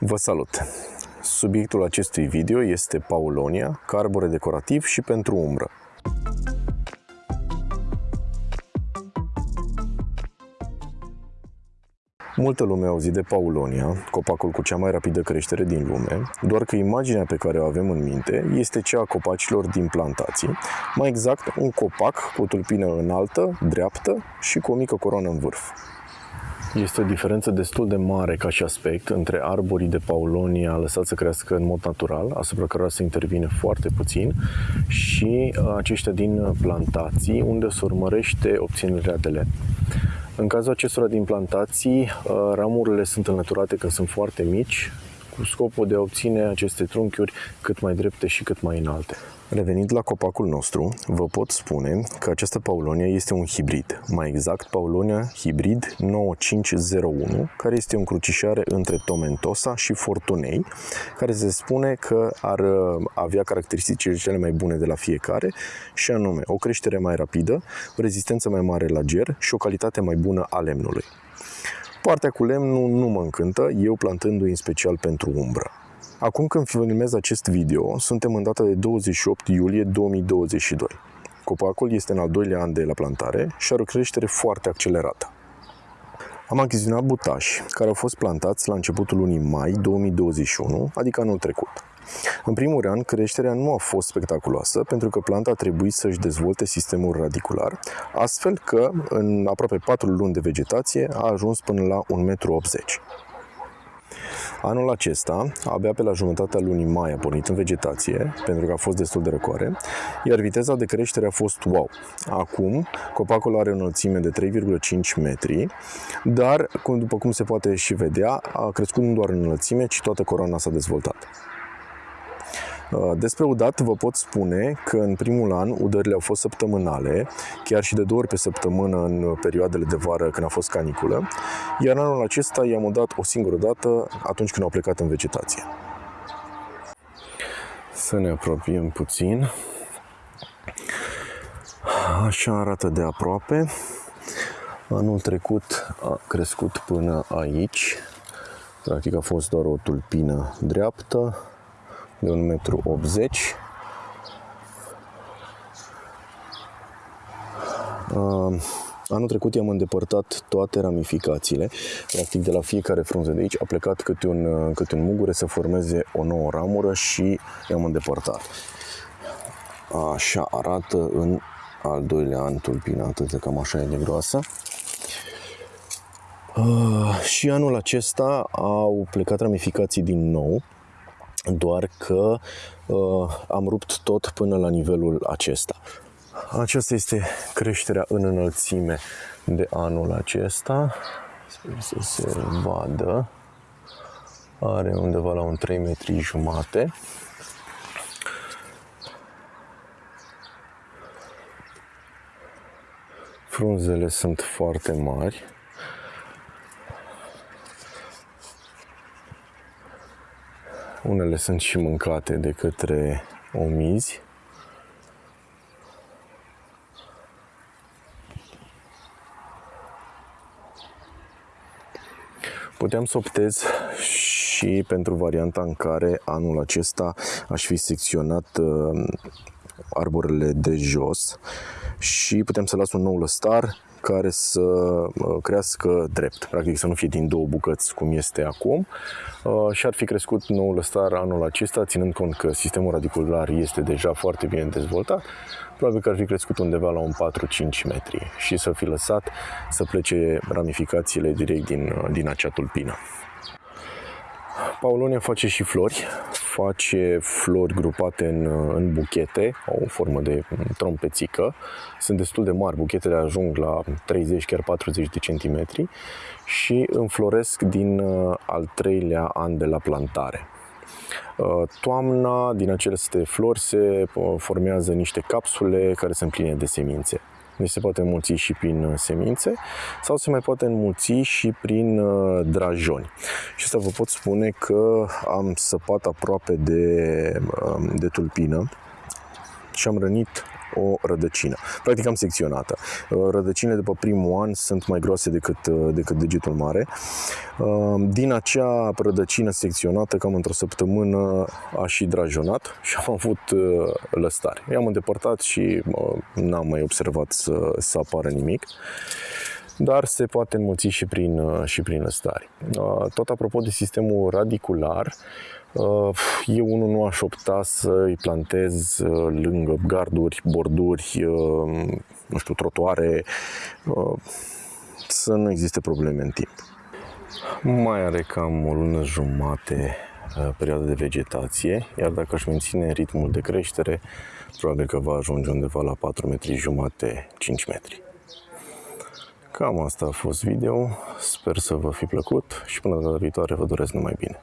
Vă salut! Subiectul acestui video este Paulonia, ca arbore decorativ și pentru umbră. Multă lume a auzit de Paulonia, copacul cu cea mai rapidă creștere din lume, doar că imaginea pe care o avem în minte este cea a copacilor din plantații, mai exact un copac cu o tulpină înaltă, dreaptă și cu o mică coroană în vârf. Este o diferență destul de mare ca și aspect între arborii de paulonia lăsați să crească în mod natural, asupra cărora se intervine foarte puțin, și uh, aceștia din plantații, unde se urmărește obținerea de lemn. În cazul acestora din plantații, uh, ramurile sunt înlăturate când sunt foarte mici, cu scopul de a obține aceste trunchiuri cât mai drepte și cât mai înalte. Revenind la copacul nostru, vă pot spune că această paulonia este un hibrid, mai exact paulonia hibrid 9501, care este o încrucișare între Tomentosa și Fortunei, care se spune că ar uh, avea caracteristicile cele mai bune de la fiecare, și anume o creștere mai rapidă, o rezistență mai mare la ger și o calitate mai bună a lemnului. Partea cu lemnul nu mă încântă, eu plantându-i în special pentru umbră. Acum când filmez acest video, suntem în data de 28 iulie 2022. Copacul este în al doilea an de la plantare și are o creștere foarte accelerată. Am achiziționat butași care au fost plantați la începutul lunii mai 2021, adică anul trecut. În primul rând, creșterea nu a fost spectaculoasă pentru că planta a trebuit să-și dezvolte sistemul radicular, astfel că în aproape 4 luni de vegetație a ajuns până la 1,80 m. Anul acesta, abia pe la jumătatea lunii mai a pornit în vegetație, pentru că a fost destul de răcoare, iar viteza de creștere a fost wow. Acum, copacul are o înălțime de 3,5 metri, dar, după cum se poate și vedea, a crescut nu doar în înălțime, ci toată coroana s-a dezvoltat. Uh, despre udat vă pot spune că în primul an udările au fost săptămânale, chiar și de două ori pe săptămână în perioadele de vară când a fost caniculă, iar anul acesta i-am udat o singură dată atunci când au plecat în vegetație. Să ne apropiem puțin. Așa arată de aproape. Anul trecut a crescut până aici. Practic a fost doar o tulpină dreaptă, de 1,80 m. Uh, anul trecut i-am îndepărtat toate ramificațiile, practic de la fiecare frunză de aici a plecat câte un, uh, câte un mugure să formeze o nouă ramură și i-am îndepărtat. Așa arată în al doilea an tulpina, atât de cam așa e de groasă. Uh, și anul acesta au plecat ramificații din nou, doar că uh, am rupt tot până la nivelul acesta. Aceasta este creșterea în înălțime de anul acesta. Sper să se vadă. Are undeva la un 3 metri jumate. Frunzele sunt foarte mari. Unele sunt și mâncate de către omizi. Puteam să optez și pentru varianta în care anul acesta aș fi secționat uh, arborele de jos și putem să las un nou lăstar care să uh, crească drept, practic să nu fie din două bucăți cum este acum. Uh, și ar fi crescut noul lăstar anul acesta, ținând cont că sistemul radicular este deja foarte bine dezvoltat, probabil că ar fi crescut undeva la un 4-5 metri. Și să fi lăsat să plece ramificațiile direct din, uh, din acea tulpină. Paulonia face și flori, face flori grupate în, în buchete, au o formă de trompețică, sunt destul de mari, buchetele ajung la 30, chiar 40 de centimetri și înfloresc din uh, al treilea an de la plantare. Uh, toamna, din aceste flori, se uh, formează niște capsule care se împline de semințe. Deci se poate înmulți și prin uh, semințe sau se mai poate înmulți și prin uh, drajoni. Și asta vă pot spune că am săpat aproape de, um, de tulpină și am rănit o rădăcină. Practic am secționată. Rădăcinile după primul an sunt mai groase decât, decât degetul mare. Din acea rădăcină secționată, cam într-o săptămână, a și drajonat și am avut lăstare. I-am îndepărtat și n-am mai observat să, să apară nimic dar se poate înmulți și prin, și prin lăstari. Tot apropo de sistemul radicular, eu unul nu aș opta să îi plantez lângă garduri, borduri, nu știu, trotuare, să nu existe probleme în timp. Mai are cam o lună jumate perioada de vegetație, iar dacă își menține ritmul de creștere, probabil că va ajunge undeva la 4 metri jumate, 5 metri. Cam asta a fost video, sper să vă fi plăcut și până data viitoare vă doresc numai bine.